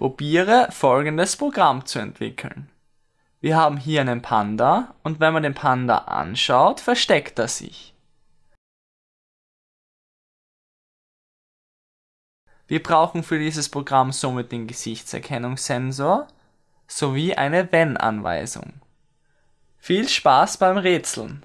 Probiere folgendes Programm zu entwickeln. Wir haben hier einen Panda und wenn man den Panda anschaut, versteckt er sich. Wir brauchen für dieses Programm somit den Gesichtserkennungssensor sowie eine Wenn-Anweisung. Viel Spaß beim Rätseln!